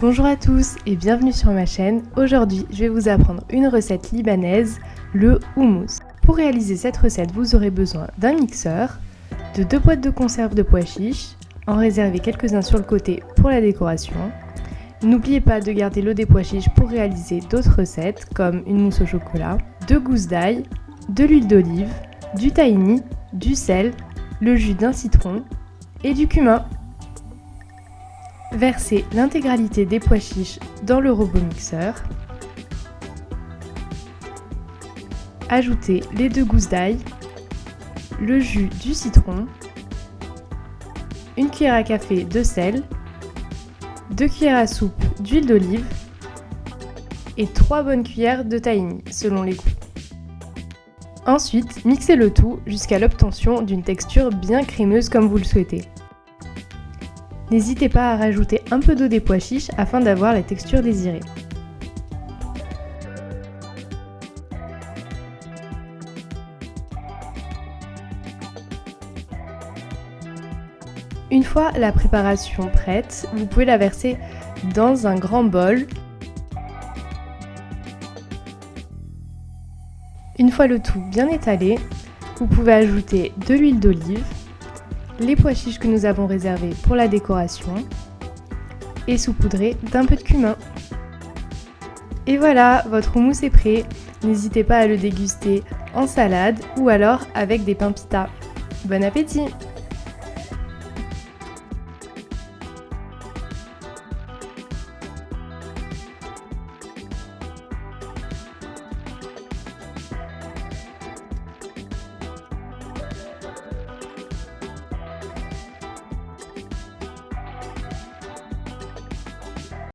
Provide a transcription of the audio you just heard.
Bonjour à tous et bienvenue sur ma chaîne. Aujourd'hui, je vais vous apprendre une recette libanaise, le houmous. Pour réaliser cette recette, vous aurez besoin d'un mixeur, de deux boîtes de conserve de pois chiches, en réserver quelques-uns sur le côté pour la décoration. N'oubliez pas de garder l'eau des pois chiches pour réaliser d'autres recettes comme une mousse au chocolat, deux gousses d'ail, de l'huile d'olive, du tahini, du sel, le jus d'un citron et du cumin. Versez l'intégralité des pois chiches dans le robot mixeur. Ajoutez les deux gousses d'ail, le jus du citron, une cuillère à café de sel, deux cuillères à soupe d'huile d'olive et 3 bonnes cuillères de tahini selon les goûts. Ensuite, mixez le tout jusqu'à l'obtention d'une texture bien crémeuse comme vous le souhaitez. N'hésitez pas à rajouter un peu d'eau des pois chiches afin d'avoir la texture désirée. Une fois la préparation prête, vous pouvez la verser dans un grand bol. Une fois le tout bien étalé, vous pouvez ajouter de l'huile d'olive, les pois chiches que nous avons réservés pour la décoration et saupoudrer d'un peu de cumin. Et voilà, votre houmous est prêt. N'hésitez pas à le déguster en salade ou alors avec des pains pita. Bon appétit